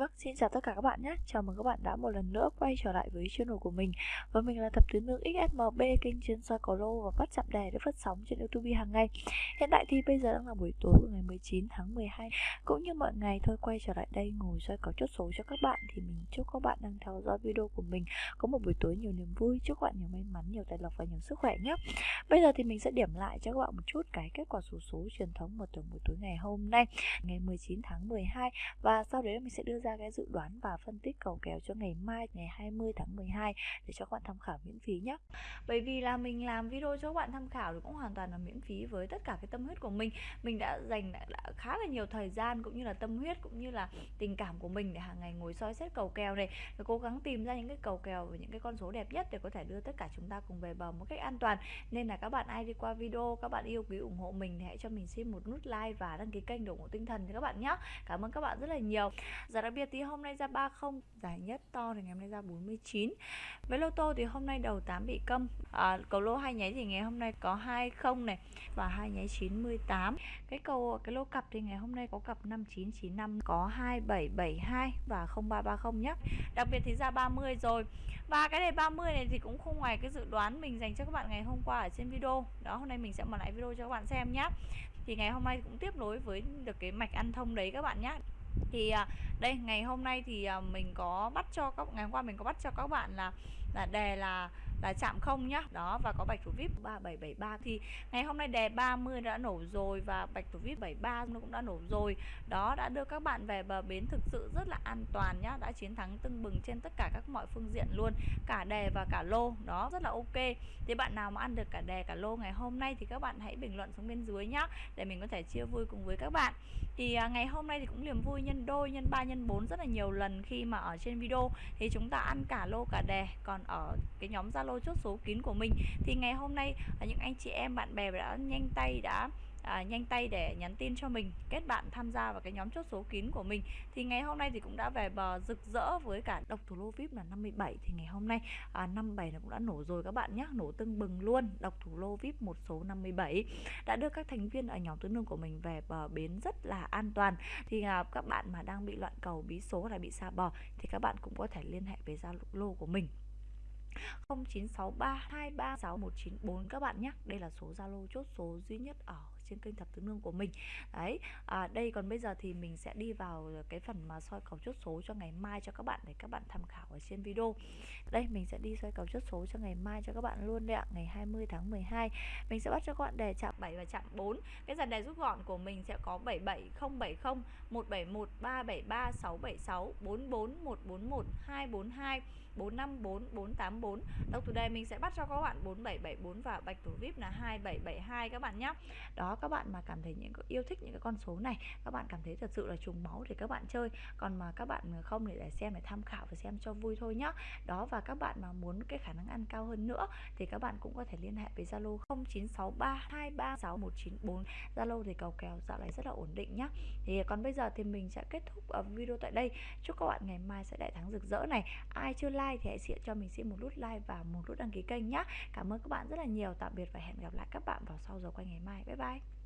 Vâng, xin chào tất cả các bạn nhé. Chào mừng các bạn đã một lần nữa quay trở lại với channel của mình. Và mình là Thập tứ nữ XSMB, kênh chuyên soi cầu lô và bắt chạm đề để phát sóng trên YouTube hàng ngày. Hiện tại thì bây giờ đang là buổi tối của ngày 19 tháng 12. Cũng như mọi ngày thôi quay trở lại đây ngồi soi cầu chốt số cho các bạn thì mình chúc các bạn đang theo dõi video của mình có một buổi tối nhiều niềm vui, chúc các bạn nhiều may mắn, nhiều tài lộc và nhiều sức khỏe nhé. Bây giờ thì mình sẽ điểm lại cho các bạn một chút cái kết quả số số truyền thống một tuần buổi tối ngày hôm nay, ngày 19 tháng 12 và sau đấy mình sẽ đưa ra cái dự đoán và phân tích cầu kèo cho ngày mai ngày 20 tháng 12 để cho các bạn tham khảo miễn phí nhé bởi vì là mình làm video cho các bạn tham khảo thì cũng hoàn toàn là miễn phí với tất cả cái tâm huyết của mình. Mình đã dành đã, đã khá là nhiều thời gian cũng như là tâm huyết cũng như là tình cảm của mình để hàng ngày ngồi soi xét cầu kèo này và cố gắng tìm ra những cái cầu kèo và những cái con số đẹp nhất để có thể đưa tất cả chúng ta cùng về bờ một cách an toàn. Nên là các bạn ai đi qua video các bạn yêu quý ủng hộ mình thì hãy cho mình xin một nút like và đăng ký kênh để ủng hộ tinh thần cho các bạn nhé cảm ơn các bạn rất là nhiều. Giờ đặc biệt biệt thì hôm nay ra 30 Giải nhất to thì ngày hôm nay ra 49 Với lô tô thì hôm nay đầu 8 bị câm. À, Cầu lô hai nháy thì ngày hôm nay có 20 này Và hai nháy 98 Cái cầu cái lô cặp thì ngày hôm nay có cặp 5995 Có 2772 và 0330 nhé Đặc biệt thì ra 30 rồi. Và cái đề 30 này thì cũng không ngoài cái dự đoán mình dành cho các bạn ngày hôm qua ở trên video. Đó hôm nay mình sẽ mở lại video cho các bạn xem nhé thì ngày hôm nay cũng tiếp nối với được cái mạch ăn thông đấy các bạn nhé thì à, đây, ngày hôm nay thì à, mình có bắt cho các, ngày hôm qua mình có bắt cho các bạn là là đề là là chạm không nhá. Đó và có bạch thủ vip 3773 thì ngày hôm nay đề 30 đã nổ rồi và bạch thủ vip 73 nó cũng đã nổ rồi. Đó đã đưa các bạn về bờ bến thực sự rất là an toàn nhá. Đã chiến thắng tưng bừng trên tất cả các mọi phương diện luôn cả đề và cả lô. Đó rất là ok. Thì bạn nào mà ăn được cả đề cả lô ngày hôm nay thì các bạn hãy bình luận xuống bên dưới nhá để mình có thể chia vui cùng với các bạn. Thì à, ngày hôm nay thì cũng niềm vui nhân đôi nhân 3 nhân 4 rất là nhiều lần khi mà ở trên video. Thì chúng ta ăn cả lô cả đề còn ở cái nhóm Zalo chốt số kín của mình. Thì ngày hôm nay à, những anh chị em bạn bè đã nhanh tay đã à, nhanh tay để nhắn tin cho mình kết bạn tham gia vào cái nhóm chốt số kín của mình. Thì ngày hôm nay thì cũng đã về bờ rực rỡ với cả độc thủ lô vip là 57 thì ngày hôm nay à, 57 là cũng đã nổ rồi các bạn nhé nổ tưng bừng luôn. Độc thủ lô vip một số 57 đã đưa các thành viên ở nhóm tứ nương của mình về bờ bến rất là an toàn. Thì à, các bạn mà đang bị loạn cầu bí số hay bị xa bò thì các bạn cũng có thể liên hệ với Zalo của mình. 0963236194 các bạn nhé. Đây là số Zalo chốt số duy nhất ở trên kênh thập tứ nương của mình. Đấy à, đây còn bây giờ thì mình sẽ đi vào cái phần mà soi cầu chốt số cho ngày mai cho các bạn để các bạn tham khảo ở trên video. Đây mình sẽ đi soi cầu chốt số cho ngày mai cho các bạn luôn đấy ạ. Ngày 20 tháng 12 mình sẽ bắt cho các bạn đề chạm 7 và chạm 4 cái dàn đề rút gọn của mình sẽ có 77070 171 373 676 44 141 242 454 484 Độc thủ đề mình sẽ bắt cho các bạn 4774 và bạch thủ VIP là 2772 các bạn nhé Đó các bạn mà cảm thấy những yêu thích những cái con số này các bạn cảm thấy thật sự là trùng máu thì các bạn chơi. Còn mà các bạn không để, để xem để tham khảo và xem cho vui thôi nhá. Đó và các bạn mà muốn cái khả năng ăn cao hơn nữa thì các bạn cũng có thể liên hệ với Zalo 0963236194 Zalo thì cầu kèo dạo này rất là ổn định nhá. Thì còn bây giờ thì mình sẽ kết thúc video tại đây. Chúc các bạn ngày mai sẽ đại thắng rực rỡ này. Ai chưa like thì hãy cho mình xin một nút like và một nút đăng ký kênh nhé cảm ơn các bạn rất là nhiều. Tạm biệt và hẹn gặp lại các bạn vào sau giờ quay ngày mai. Bye bye.